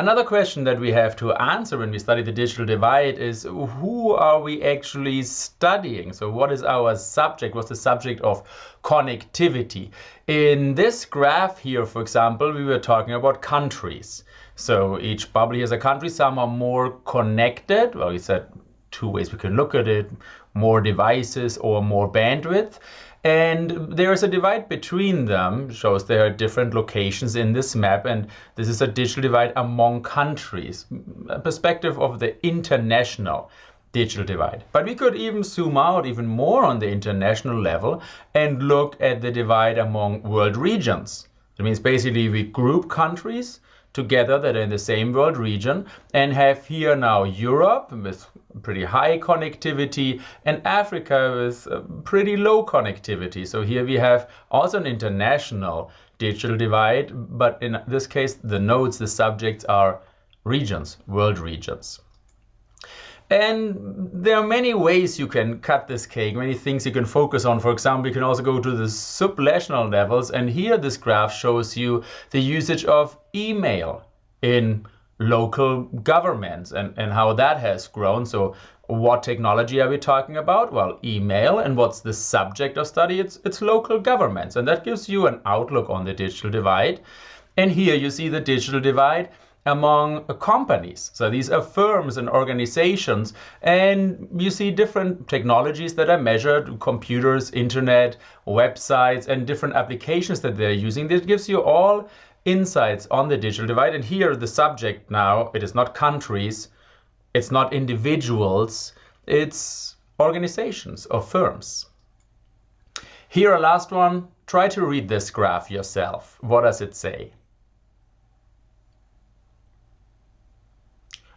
Another question that we have to answer when we study the digital divide is who are we actually studying? So what is our subject? What's the subject of connectivity? In this graph here, for example, we were talking about countries. So each bubble here is a country. Some are more connected. Well, we said two ways we can look at it, more devices or more bandwidth. And there is a divide between them, shows there are different locations in this map, and this is a digital divide among countries, a perspective of the international digital divide. But we could even zoom out even more on the international level and look at the divide among world regions. It means basically we group countries together that are in the same world region and have here now Europe with pretty high connectivity and Africa with uh, pretty low connectivity. So here we have also an international digital divide, but in this case, the nodes, the subjects are regions, world regions. And there are many ways you can cut this cake, many things you can focus on. For example, you can also go to the subnational levels. And here this graph shows you the usage of email in local governments and, and how that has grown. So what technology are we talking about? Well, email. And what's the subject of study? It's, it's local governments. And that gives you an outlook on the digital divide. And here you see the digital divide among companies. So these are firms and organizations, and you see different technologies that are measured, computers, internet, websites, and different applications that they're using. This gives you all insights on the digital divide. And here the subject now, it is not countries, it's not individuals, it's organizations or firms. Here, a last one, try to read this graph yourself. What does it say?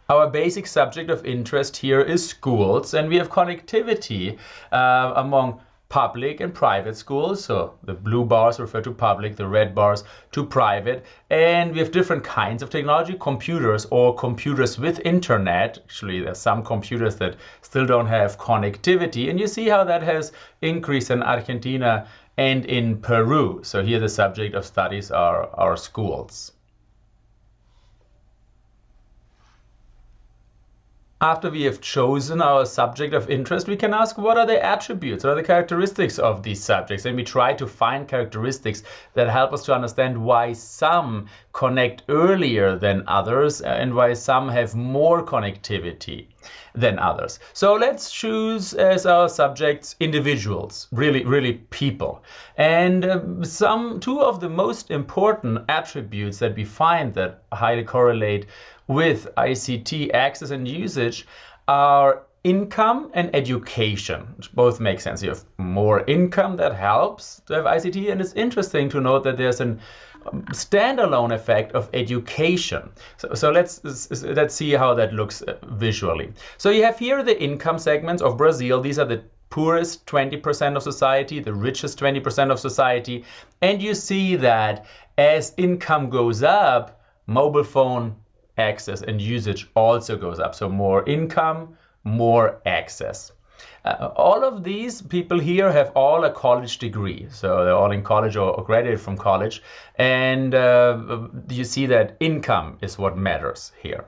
Our basic subject of interest here is schools, and we have connectivity uh, among public and private schools. So the blue bars refer to public, the red bars to private. And we have different kinds of technology, computers or computers with internet. Actually, there's some computers that still don't have connectivity. And you see how that has increased in Argentina and in Peru. So here the subject of studies are our schools. After we have chosen our subject of interest, we can ask what are the attributes, what are the characteristics of these subjects? And we try to find characteristics that help us to understand why some connect earlier than others and why some have more connectivity than others. So let's choose as our subjects individuals, really, really people. And uh, some two of the most important attributes that we find that highly correlate with ICT access and usage are income and education, both make sense. You have more income that helps to have ICT, and it's interesting to note that there's an um, standalone effect of education. So, so let's let's see how that looks uh, visually. So you have here the income segments of Brazil. These are the poorest 20% of society, the richest 20% of society, and you see that as income goes up, mobile phone access and usage also goes up. So more income, more access. Uh, all of these people here have all a college degree. So they're all in college or, graduated from college. And uh, you see that income is what matters here.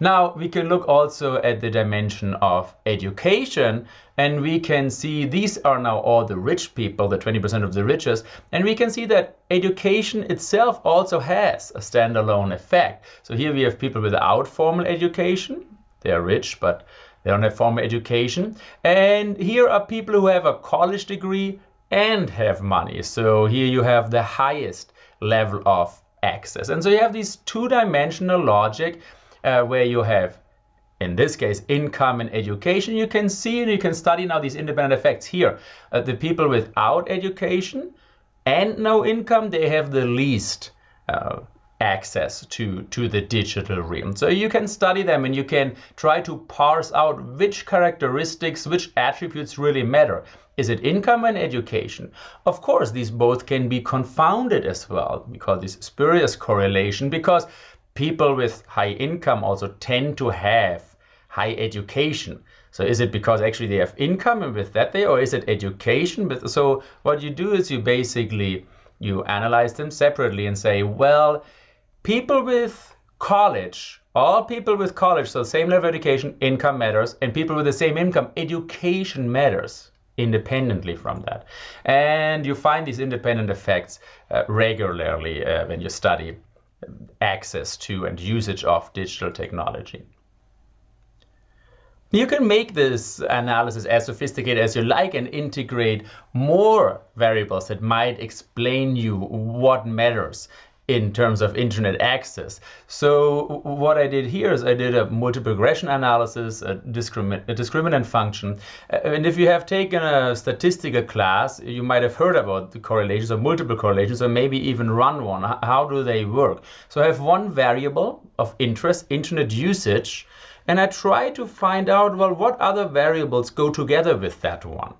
Now we can look also at the dimension of education and we can see these are now all the rich people, the 20% of the richest, and we can see that education itself also has a standalone effect. So here we have people without formal education, they are rich, but they don't have formal education. And here are people who have a college degree and have money. So here you have the highest level of access. And so you have this two-dimensional logic uh, where you have, in this case, income and education. You can see and you can study now these independent effects here. Uh, the people without education and no income, they have the least uh, access to, to the digital realm. So you can study them and you can try to parse out which characteristics, which attributes really matter. Is it income and education? Of course, these both can be confounded as well. We call this spurious correlation because people with high income also tend to have high education. So is it because actually they have income and with that they, or is it education? But so what you do is you basically, you analyze them separately and say, well, people with college, all people with college, so same level of education, income matters, and people with the same income, education matters independently from that. And you find these independent effects uh, regularly uh, when you study access to and usage of digital technology. You can make this analysis as sophisticated as you like and integrate more variables that might explain you what matters in terms of internet access. So what I did here is I did a multiple regression analysis, a, discrimin a discriminant function. Uh, and if you have taken a statistical class, you might have heard about the correlations or multiple correlations or maybe even run one. How do they work? So I have one variable of interest, internet usage, and I try to find out, well, what other variables go together with that one.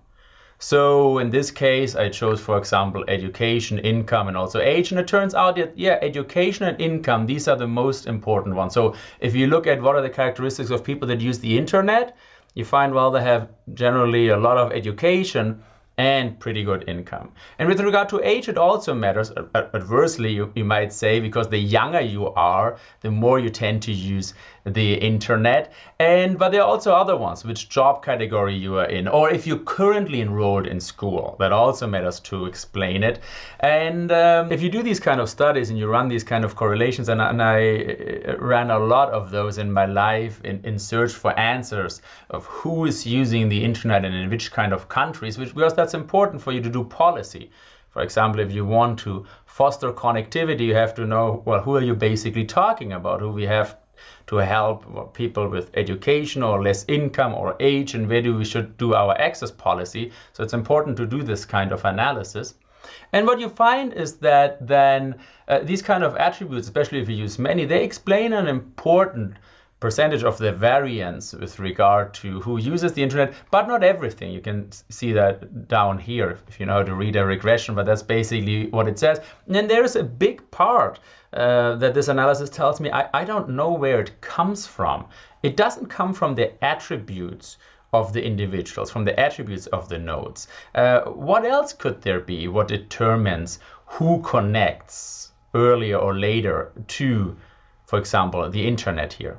So in this case, I chose, for example, education, income, and also age. And it turns out that, yeah, education and income, these are the most important ones. So if you look at what are the characteristics of people that use the internet, you find, well, they have generally a lot of education and pretty good income. And with regard to age, it also matters. Adversely, you, you might say, because the younger you are, the more you tend to use the internet. And but there are also other ones, which job category you are in, or if you're currently enrolled in school. That also matters to explain it. And um, if you do these kind of studies and you run these kind of correlations, and, and I uh, ran a lot of those in my life in, in search for answers of who is using the internet and in which kind of countries, which because that's important for you to do policy. For example, if you want to foster connectivity, you have to know, well, who are you basically talking about? Who we have to help people with education or less income or age and where do we should do our access policy. So it's important to do this kind of analysis. And what you find is that then uh, these kind of attributes, especially if you use many, they explain an important percentage of the variance with regard to who uses the internet, but not everything. You can see that down here if you know how to read a regression, but that's basically what it says. And then there's a big part uh, that this analysis tells me I, I don't know where it comes from. It doesn't come from the attributes of the individuals, from the attributes of the nodes. Uh, what else could there be? What determines who connects earlier or later to, for example, the internet here?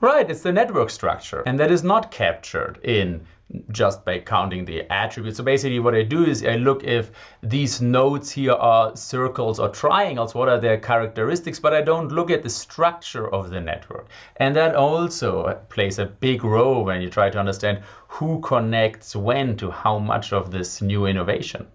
Right, it's the network structure. And that is not captured in just by counting the attributes. So basically what I do is I look if these nodes here are circles or triangles, what are their characteristics, but I don't look at the structure of the network. And that also plays a big role when you try to understand who connects when to how much of this new innovation.